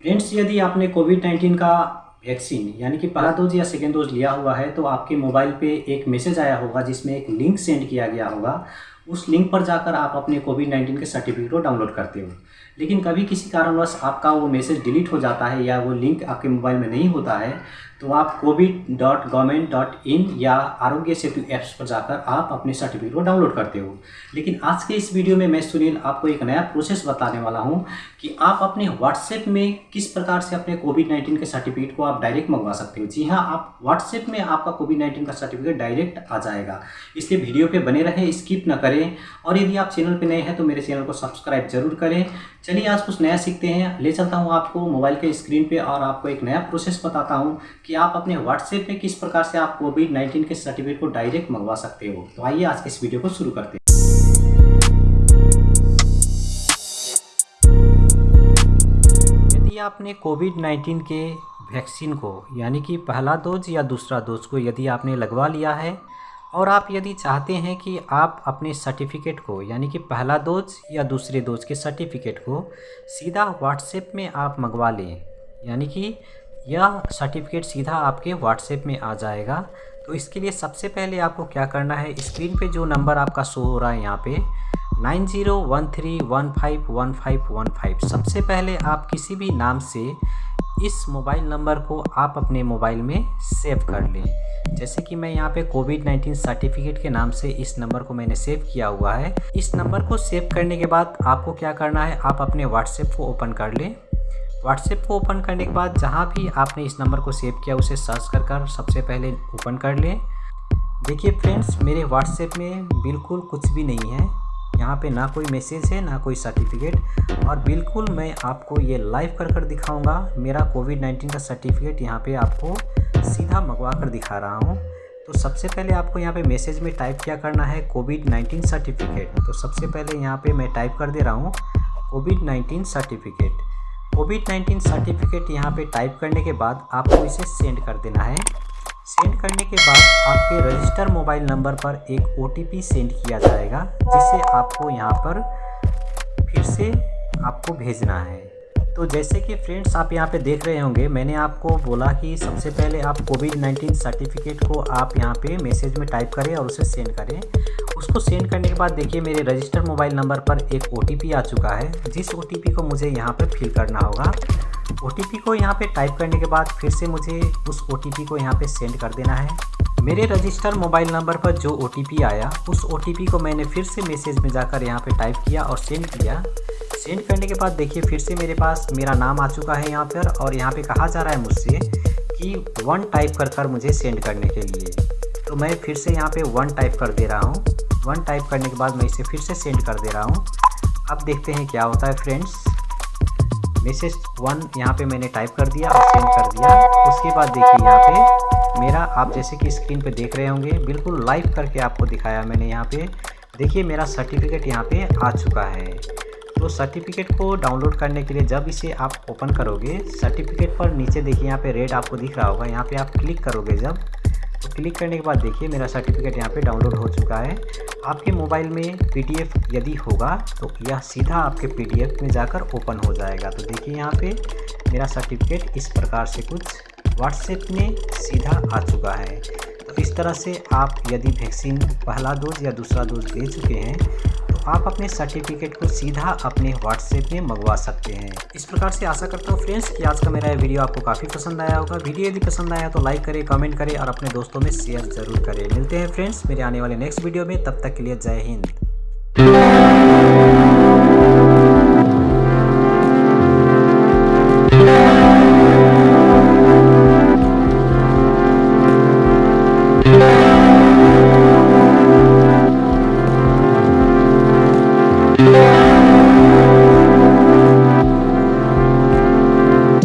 Friends यदि आपने Covid 19 का वैक्सीन यानी कि पहला डोज या सेकेंड डोज लिया हुआ है तो आपके मोबाइल पे एक मैसेज आया होगा, जिसमें एक लिंक सेंड किया गया होगा। उस लिंक पर जाकर आप अपने कोविड 19 के सर्टिफिकेट को डाउनलोड करते हो। लेकिन कभी किसी कारणवश आपका वो मैसेज डिलीट हो जाता है या वो लिंक आपके मोबाइल में नहीं होता है तो आप Covid dot government dot in या आरोग्य सेतु ऐप्स पर जाकर आप अपने सर्टिफिकेट को डाउनलोड करते हो। लेकिन आज के इस वीडियो में मैं सुनील आपको एक नया प्रोसेस बताने वाला हूँ कि आप अपने व्हाट्सएप में किस प्रकार से अपने कोविड नाइन्टीन के सर्टिफिकेट को आप डायरेक्ट मंगवा सकते हो। जी हाँ आप व्हाट्सएप में आपका कोविड नाइन्टीन का सर्टिफिकेट डायरेक्ट आ जाएगा। इसलिए वीडियो पर बने रहें स्किप न करें। और यदि आप चैनल पर नए हैं तो मेरे चैनल को सब्सक्राइब ज़रूर करें। चलिए आज कुछ नया सीखते हैं। ले चलता हूँ आपको मोबाइल के स्क्रीन पे और आपको एक नया प्रोसेस बताता हूँ कि आप अपने व्हाट्सएप पे किस प्रकार से आप कोविड 19 के सर्टिफिकेट को डायरेक्ट मंगवा सकते हो। तो आइए आज के इस वीडियो को शुरू करते हैं। आपने कोविड 19 के वैक्सीन को, यानी कि पहला डोज या दूसरा डोज को यदि आपने लगवा लिया है और आप यदि चाहते हैं कि आप अपने सर्टिफिकेट को, यानी कि पहला डोज या दूसरे डोज के सर्टिफिकेट को सीधा व्हाट्सएप में आप मंगवा लें, यानी कि यह सर्टिफिकेट सीधा आपके व्हाट्सएप में आ जाएगा। तो इसके लिए सबसे पहले आपको क्या करना है स्क्रीन पे जो नंबर आपका शो हो रहा है यहाँ पे, nine zero one three one five one five one five. सबसे पहले आप किसी भी नाम से इस मोबाइल नंबर को आप अपने मोबाइल में सेव कर लें। जैसे कि मैं यहाँ पे कोविड 19 सर्टिफिकेट के नाम से इस नंबर को मैंने सेव किया हुआ है। इस नंबर को सेव करने के बाद आपको क्या करना है, आप अपने व्हाट्सएप को ओपन कर लें। व्हाट्सएप को ओपन करने के बाद जहाँ भी आपने इस नंबर को सेव किया उसे सर्च कर कर सबसे पहले ओपन कर लें। देखिए फ्रेंड्स, मेरे व्हाट्सएप में बिल्कुल कुछ भी नहीं है। यहाँ पे ना कोई मैसेज है, ना कोई सर्टिफिकेट और बिल्कुल मैं आपको ये लाइव कर कर दिखाऊँगा। मेरा कोविड 19 का सर्टिफिकेट यहाँ पे आपको सीधा मंगवा कर दिखा रहा हूँ। तो सबसे पहले आपको यहाँ पे मैसेज में टाइप क्या करना है? कोविड 19 सर्टिफिकेट तो सबसे पहले यहाँ पे मैं टाइप कर दे रहा हूँ कोविड 19 सर्टिफिकेट कोविड 19 सर्टिफिकेट यहाँ पे टाइप करने के बाद आपको इसे सेंड कर देना है। सेंड करने के बाद आपके रजिस्टर मोबाइल नंबर पर एक ओटीपी सेंड किया जाएगा, जिसे आपको यहाँ पर फिर से आपको भेजना है। तो जैसे कि फ्रेंड्स, आप यहाँ पे देख रहे होंगे, मैंने आपको बोला कि सबसे पहले आप कोविड 19 सर्टिफिकेट को आप यहाँ पे मैसेज में टाइप करें और उसे सेंड करें। उसको सेंड करने के बाद देखिए, मेरे रजिस्टर मोबाइल नंबर पर एक ओटीपी आ चुका है, जिस ओटीपी को मुझे यहाँ पर फिल करना होगा। OTP को यहाँ पर टाइप करने के बाद फिर से मुझे उस ओटीपी को यहाँ पर सेंड कर देना है। मेरे रजिस्टर मोबाइल नंबर पर जो ओटीपी आया, उस ओटीपी को मैंने फिर से मैसेज में जाकर यहाँ पे टाइप किया और सेंड किया। सेंड करने के बाद देखिए फिर से मेरे पास मेरा नाम आ चुका है यहाँ पर और यहाँ पे कहा जा रहा है मुझसे कि वन टाइप कर कर मुझे सेंड करने के लिए। तो मैं फिर से यहाँ पे वन टाइप कर दे रहा हूँ। वन टाइप करने के बाद मैं इसे फिर से सेंड कर दे रहा हूँ। अब देखते हैं क्या होता है फ्रेंड्स मैसेज वन यहाँ पे मैंने टाइप कर दिया और सेंड कर दिया। उसके बाद देखिए यहाँ पे मेरा, आप जैसे कि स्क्रीन पे देख रहे होंगे, बिल्कुल लाइव करके आपको दिखाया मैंने यहाँ पे। देखिए मेरा सर्टिफिकेट यहाँ पे आ चुका है। तो सर्टिफिकेट को डाउनलोड करने के लिए जब इसे आप ओपन करोगे सर्टिफिकेट पर नीचे देखिए यहाँ पे रेड आपको दिख रहा होगा, यहाँ पे आप क्लिक करोगे जब क्लिक करने के बाद देखिए मेरा सर्टिफिकेट यहाँ पे डाउनलोड हो चुका है। आपके मोबाइल में पीडीएफ यदि होगा तो यह सीधा आपके पीडीएफ में जाकर ओपन हो जाएगा। तो देखिए यहाँ पे मेरा सर्टिफिकेट इस प्रकार से कुछ व्हाट्सएप में सीधा आ चुका है। तो इस तरह से आप यदि वैक्सीन पहला डोज या दूसरा डोज दे चुके हैं आप अपने सर्टिफिकेट को सीधा अपने व्हाट्सएप में मंगवा सकते हैं। इस प्रकार से आशा करता हूँ फ्रेंड्स कि आज का मेरा वीडियो आपको काफ़ी पसंद आया होगा। वीडियो यदि पसंद आया तो लाइक करें कमेंट करें और अपने दोस्तों में शेयर ज़रूर करें। मिलते हैं फ्रेंड्स मेरे आने वाले नेक्स्ट वीडियो में, तब तक के लिए जय हिंद।